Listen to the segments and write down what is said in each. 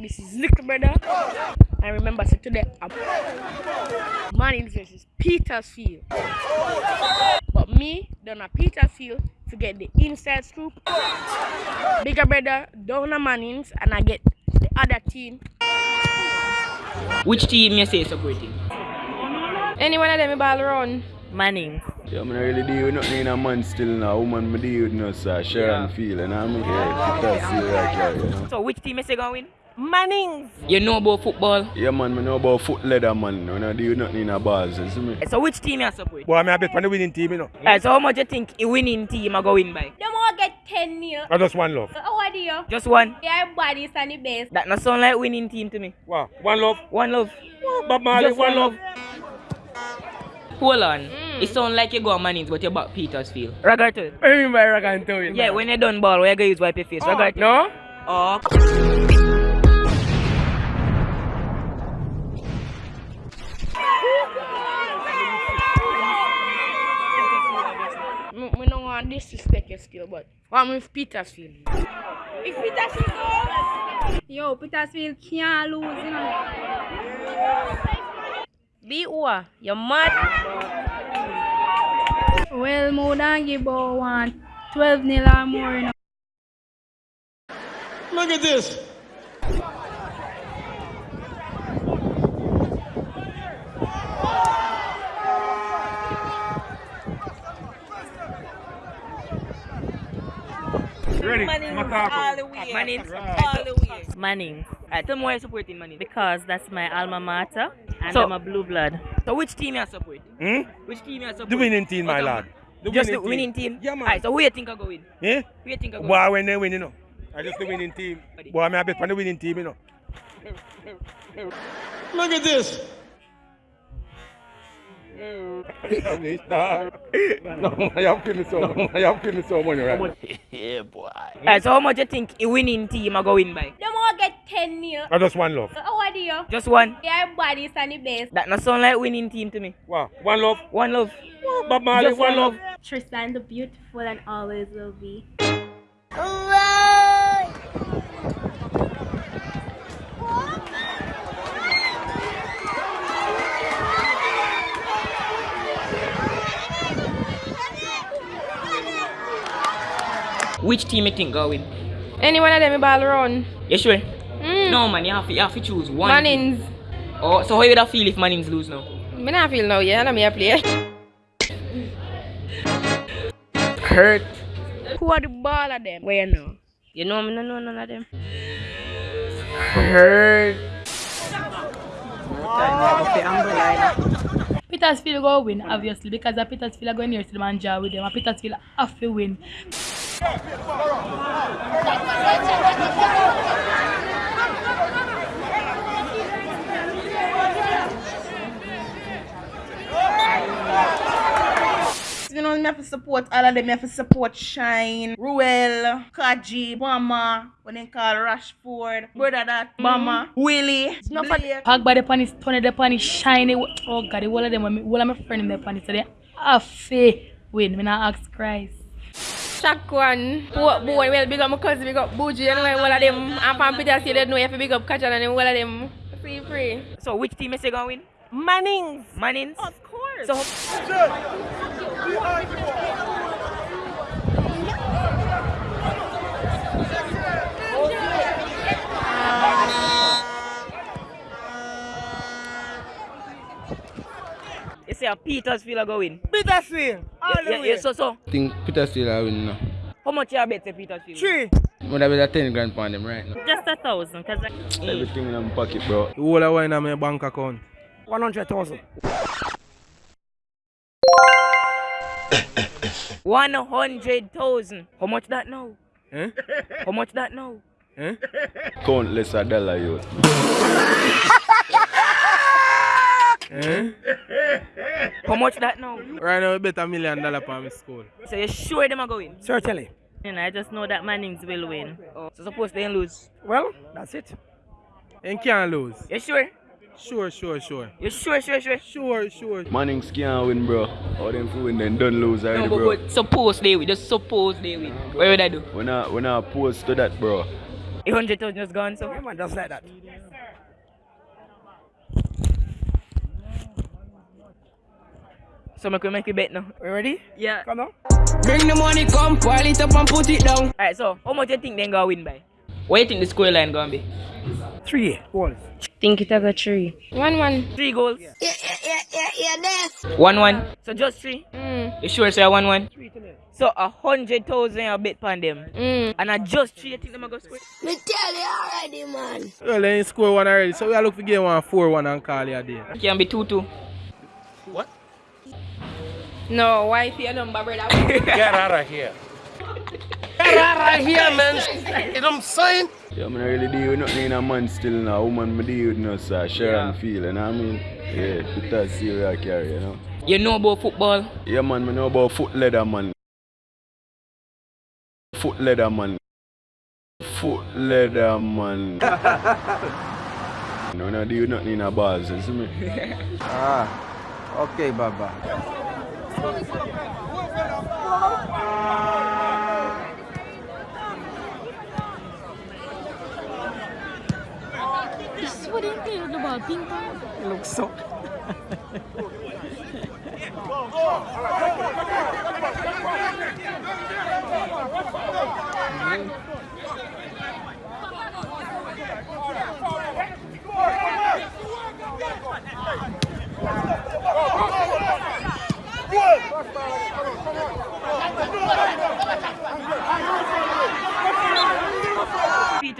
This is Little Brother. And remember, so today, I'm Mannings versus Petersfield. But me, done a Petersfield to get the inside scoop. Bigger brother, down a Mannings, and I get the other team. Which team you say supporting? Any one of them ball run. Manning. Yeah, man, I really deal with nothing in a man still now. Woman, me deal with no, sir. Share and feel, and I'm yeah, it does feel like that, you know. So which team you say going win? Mannings. You know about football? Yeah, man, me know about foot leather, man. When I deal with nothing in a balls, you see me? So which team you support? Boy, I'm a bet on the winning team, you know. Alright, so how much you think a winning team are going by? Them all get 10 nil. I just one love. So how are you? Just one. Yeah, bodies and the best. That not sound like winning team to me. Wow, one love. One love. Bob Marley, Just one love. Hold on. Mm. It sound like you go on Mannings, but you back Petersfield. Ragarto. What do you mean by rock and toe? Yeah, when you done ball, where you gonna use wipe your face? Oh, Ragarto. No? Oh. disrespect yesterday, but what with Petersfield? If Petersfield goes... Yo, Petersfield can't lose, you know. Be what? You're mad? Well, more than give one. 12 nil or more, you know. Look at this. Ready? Mannings Macaco. all the way. Mannings all the way. Manning Alright, tell me why you supporting Mannings. because that's my alma mater and So- I'm a blue blood. So which team you support? Hmm? Which team you support? The winning team, my Okay. lad. The Just the winning team? Yeah, man. Alright, so who you think I go win? Eh? Who you think I go win? Boy, when they win, you know. I just the winning team. Boy, I'm a bet on the winning team, you know. Look at this. Mm. no, I have feeling so. I have feeling so money, right? Yeah, boy. Alright, so how much you think a winning team are going by? Them all get 10 nil. I just one love. So how are you? Just one. Yeah, bodies and the best. That not sound like winning team to me. Wow, one love. One love. Bob Marley, Just one one love. Tristan the beautiful and always will be. Which team you think go win? Any one of them ball run. You sure? Mm. No man, you have to, you have to choose one. Mannings. team. Oh, so how you would feel if Mannings lose now? Me not feel now, yeah, let me a play. Hurt. Who are the ball of them? Where you know? You know me no know none of them. Hurt. Petersfield go win, obviously, because the Petersfield are going near to the man with them, and Petersfield have to win. You know, me have to support all of them. Me have to support Shine, Ruel, Kaji, Bama, what they call Rashford, brother that, mm-hmm. Bama, Willie, not for- Blake. Pogba the punish, Tony the punish, shiny. Oh God, whole of them, all of my friends in the punish, so they have to win. Me not ask Christ. shock one. Boy, well, big up my cousin, big up Buju, and like all of them. And Pam Peter say they know have to big up Kajan and all of them. Free, free. So which team is they going to win? Mannings. Mannings? Of course. So. Say a Petersfield are going. Petersfield. All Yeah, yeah, yeah, so so. I think Petersfield are winning now. How much you bet say Petersfield? Three. Would have been a 10 grand pound them right now. Just a thousand, cause I, Everything in my pocket, bro. The whole of wine in my bank account. 100,000. One hundred thousand. How much that now? Eh? How much that now? Eh? Countless a dollar, yo. Eh? How much that now? Right now, we bet a million dollar for my school. So you sure them are going? Certainly. you know, I just know that Mannings will win. Oh, so suppose they lose. Well, that's it. And can't lose. You sure? Sure, sure, sure. You sure, sure, sure? Sure, sure. Mannings can't win, bro. All them for win, then don't lose already, No, but, bro. but suppose they win. Just suppose they win. What would I do? We're not, we're not opposed to that, bro. A hundred thousand just gone, so. Yeah, man, just like that. So make we make a bet now. We ready? Yeah. Come now. Bring the money, come, pile it up and put it down. Alright, so how much you think they gonna win by? What you think the score line gonna be? Three goals. Think it a got three. One one. Three goals. Yeah, yeah, yeah, yeah, yeah, this. One one. So just three. Mm, You sure say one one? Three. So a hundred thousand you bet on them. mm. And I just three you think them gonna score? Me tell you already, man. Well, they score one already, so we are looking for game one 4 1 and call it a day. Can be two two. No, why wife, your number, brother. Get out of here. Yeah, man, You know what I'm not really deal with nothing in a man still now. Woman, me deal with no, sir. Share and feel, you know what I mean? Yeah, Peter Seal I carry, you know? You know about football? Yeah, man, me know about foot leather, man. Foot leather, man. Foot leather, man. no, no, deal with nothing in a bars, you see me? Ah, okay, Baba. This is what they play with the ball, ping pong. Looks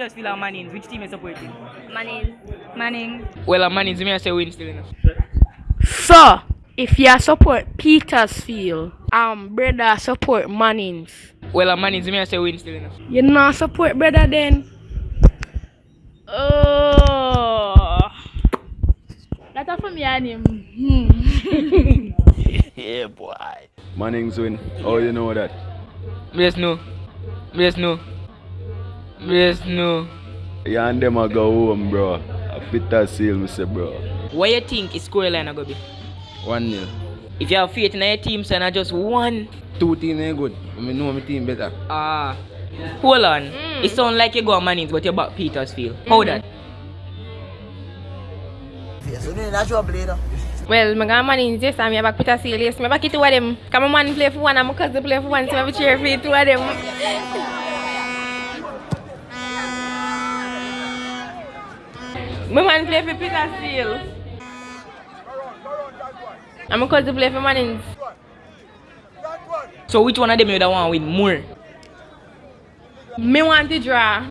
so. Petersfield and Mannings, which team is supporting? Manning. Manning. Well, uh, Mannings, me I say win still enough. So, if you support Petersfield, um, brother support Mannings. Well, uh, Mannings, me I say win still enough. You not support brother then? Oh. That's for me and him. Hmm. yeah, boy. Mannings win. Oh, you know that? Yes, no. Yes, Me just know. Me just know. Yeah, and them a go home, bro. A Peter Seal, me say, bro. What you think is scoreline gonna be? 1 0. If you have faith in your team, so not just one. Two team ain't good. I mean, know my team better. Ah. Hold on. It sound like you go on Mannings, but you're back Petersfield. How that? Well, my grandma is yes, I'm back Peter Seal. Yes, my back it two of them. Come on, man play for one, and my cousin play for one, so I cheer for two of them. My man play for Peter Seal. And my cousin play for Mannings. So which one of them you would want to win more? Me want to draw.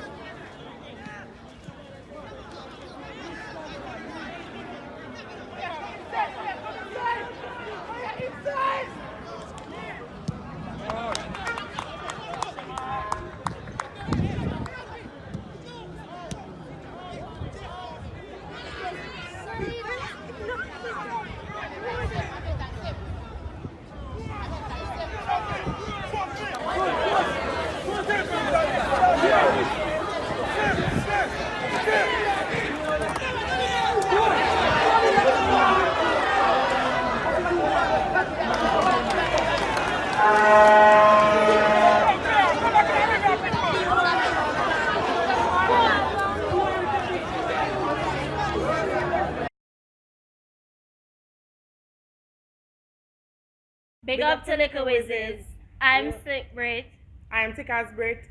Big up to Liquor Wizards. I'm Sick Brit. I'm Tikas Brit.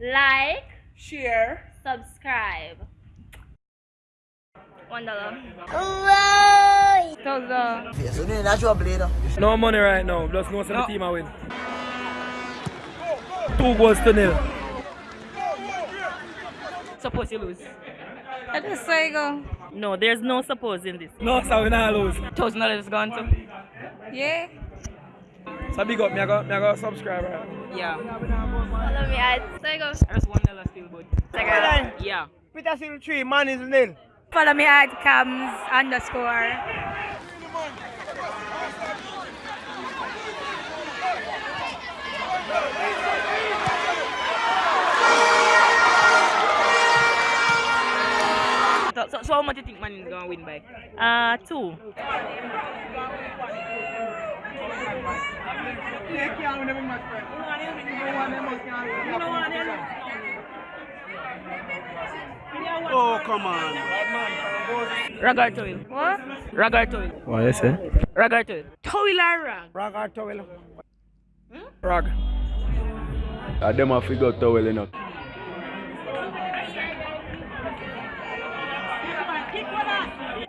Like, Share. subscribe. One dollar. No money right now. Just know some the team I win. Two goals to nil. Suppose you lose. That's where you go. No, there's no suppose in this. No, so we not lose. Thousand dollars gone to. Yeah. So big up, me I go, me I go subscribe. Right? Yeah. Follow me at. There you go. That's one dollar still, but. Yeah. Peter Seal 3, man is nil. Follow me at cams underscore. So, so, so how much do you think Man is gonna win by? Uh, two. Oh, come on. Rag or towel? What? Rag or towel? What you say? Rag or towel? Towel or rag? Rag or towel? Rag. Uh, them a figure towel enough.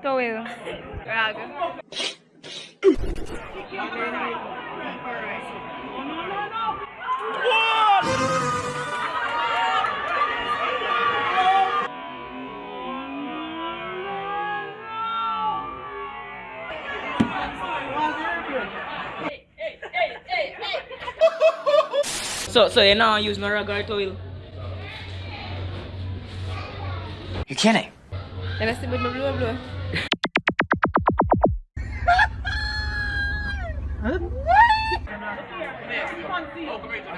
Towel. Rag. So, so you now use no or towel? You kidding? Can I see with my blue blue?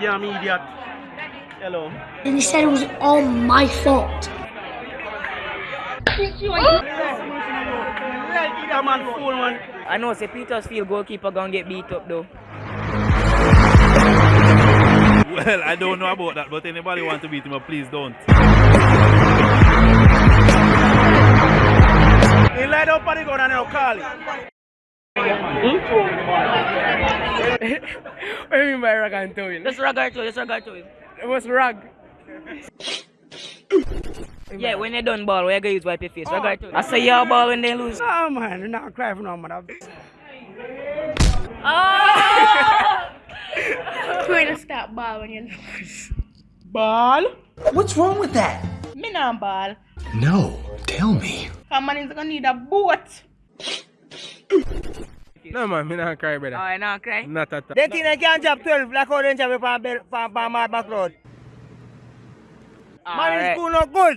Yeah, I'm idiot. Hello. And he said it was all my fault. Idiot man, fool man. I know, say Petersfield goalkeeper gonna get beat up though. Well, I don't know about that, but anybody want to beat him up, please don't. He lied up on the gun and now call it. what do you mean by rag and towel? Just rag or towel, just rag or towel. It was rag. Yeah, when they done ball, where you gonna use wipe your face? Rag oh. or towel? I say your ball when they lose. Oh man, you're not cry for no man. Oh! Where to stop ball when you lose? Ball? What's wrong with that? Me not ball. No, tell me. Come on, is gonna need a boat. No man, me not cry brother. Oh, you not cry? Not at all. They think they can jump 12 like how they jump from Bel- from from Mad Back Road. Man in Alright. school not good.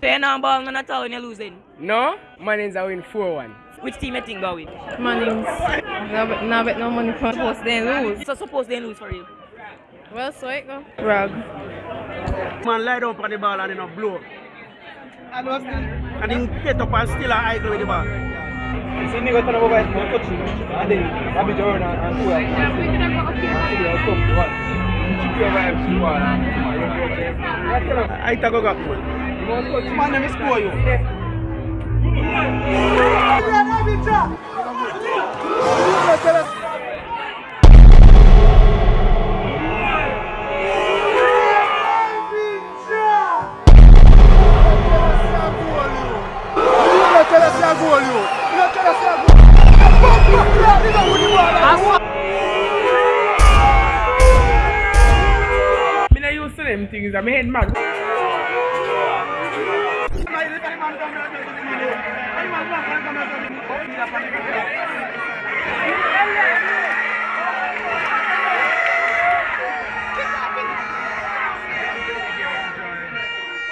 So you not ball none at all when you're losing? No, Mannings are win 4 1. Which team you think go win? Mannings. Now bet, now bet no money for suppose they lose. So suppose they lose for you. Well, so it go. Rag. Man lie down on the ball and he not blow. And was and he get up and still a idle with the ball. See nigga turn over and touch him. And then Bobby Jordan and two and I take a gap man. Man, let me score you. Me not used to them things, I'm head mad.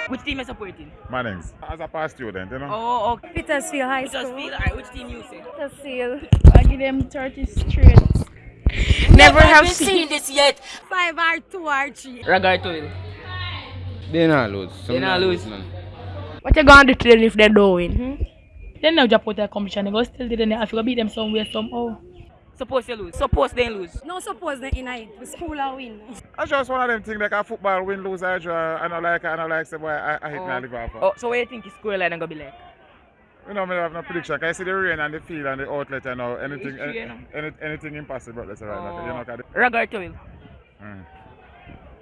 Which team you supporting? Mannings. As a past student, you know. Oh, okay. Petersfield High School. Petersfield, alright, which team you say? Petersfield. I give them 30 straight. Never have seen this yet. Five or two or three. Rag or towel? They not lose. They not lose. What you gonna do to them if they don't win? Hmm? Then now just put a competition. They go still did it. I feel beat them somewhere somehow. Suppose you lose. Suppose they lose. No suppose they in it. The school will win. I just one of them things like a football win, lose, I draw. I don't like, I don't like, say, boy, I, I hit Oh. my liver. Oh, so what do you think the scoreline gonna be like? You know, me have no prediction. 'cause I see the rain and the field and the outlet and all. Anything, It's you know. any, anything impossible. That's right. Like, you know, 'cause the- Rag or towel? Mm.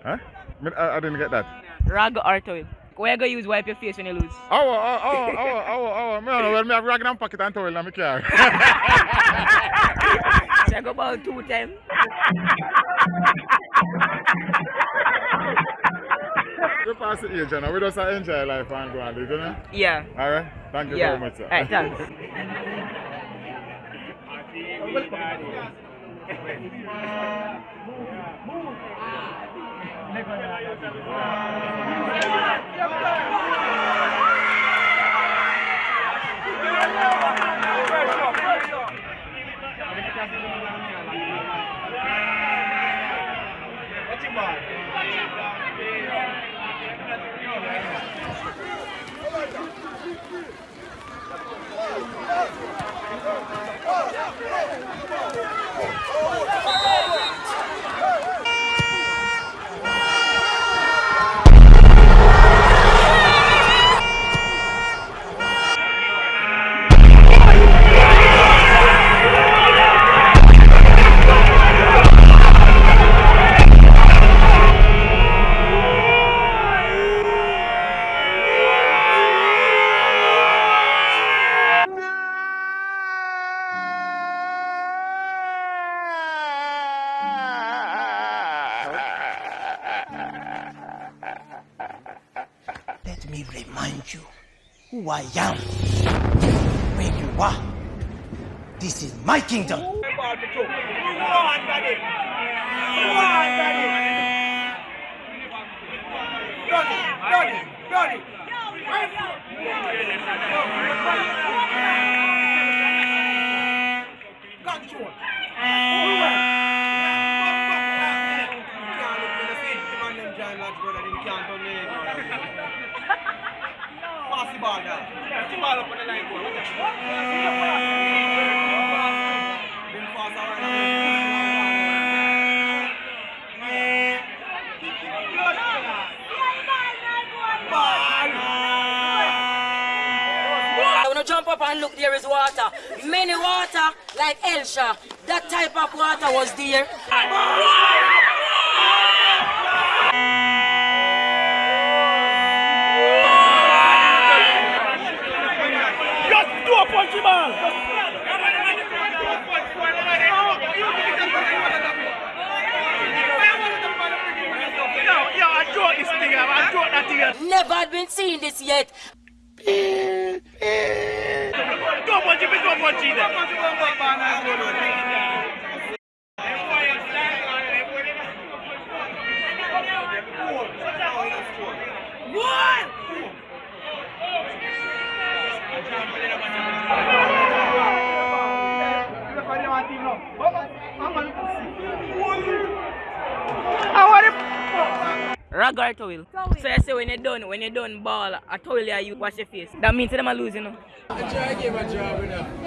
Huh? I, I didn't get that. Rag or towel? Where you gonna use wipe your face when you lose? Oh, oh, oh, oh, oh, oh, oh. Me don't know. Well, me have rag and pocket and towel in my car. Check about two times. we pass the age, you know. We just enjoy life and go and live, you know? Yeah. Alright? Thank you Yeah. very much, sir. Alright, thanks. Come on. Let me remind you who I am, where you are. This is my kingdom. Pass up and look, there is water. Many water, like Elsha. That type of water was there. Just do a punchy ball. Yo, yo, I draw this thing up. I draw that thing up. Never had been seen this yet. Go punchy, go punchy Rag or towel? So I say when you're done, when you're done ball, a towel you wash your face. That means them are losing. You know? I don't believe in that draw.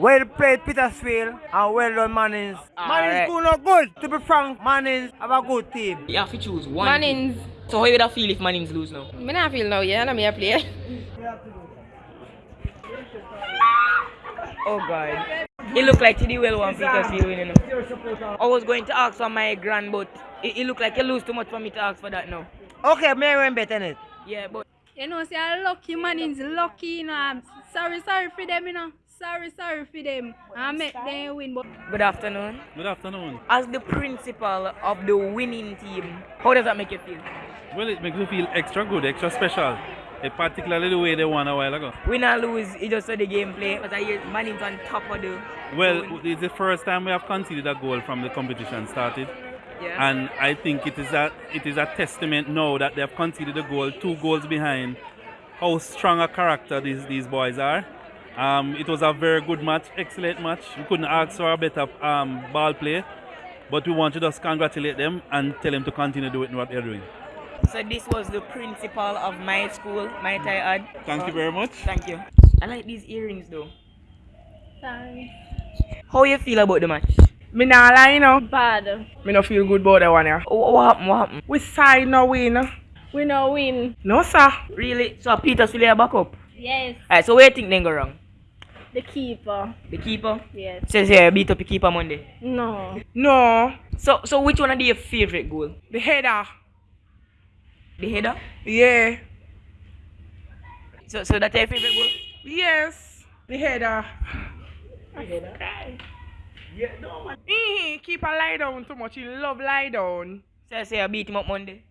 Well played, Petersfield, and well done, Mannings. Mannings Alright. do not good. To be frank, Mannings have a good team. You have to choose one. Mannings. team. So how you would have feel if Mannings lose now? Me not feel now, yeah, and me a play. Oh God. It looked like TD well one Petersfield winning. You know. I was going to ask for my grand, but it, it looked like you lose too much for me to ask for that now. Okay, me win better than it. Yeah, but You know, say I'm lucky man is lucky, you know. I'm sorry, sorry for them, you know. Sorry, sorry for them. I make them win, but good afternoon. Good afternoon. As the principal of the winning team, how does that make you feel? Well, it makes me feel extra good, extra special. Eh, particularly the way they won a while ago. Win or lose, it just saw the gameplay. But I hear man is on top of the. Well, it's the first time we have conceded a goal from the competition started. Yeah. And I think it is a it is a testament now that they have conceded a goal, two goals behind, how strong a character these these boys are. Um, it was a very good match, excellent match. We couldn't ask for a better um, ball play, but we want to just congratulate them and tell them to continue doing what they're doing. So this was the principal of my school, might I add. Thank you very much. Thank you. I like these earrings though. sorry. How you feel about the match? Me nah lie, you know. Bad. Me no feel good about that one, yeah. What, what happened? What happened? We side no win. We no win. No, sir. Really? So Petersfield are back up? Yes. Alright, so where you think they go wrong? The keeper. The keeper? Yes. Says here, beat up the keeper Monday. No. No. So so which one of your favorite goal? The header. The header? Yeah. So so that's your favorite goal? Yes. The header. The header. Yeah, no man. He keep a lie down too much. He love lie down. Says here, beat him up Monday.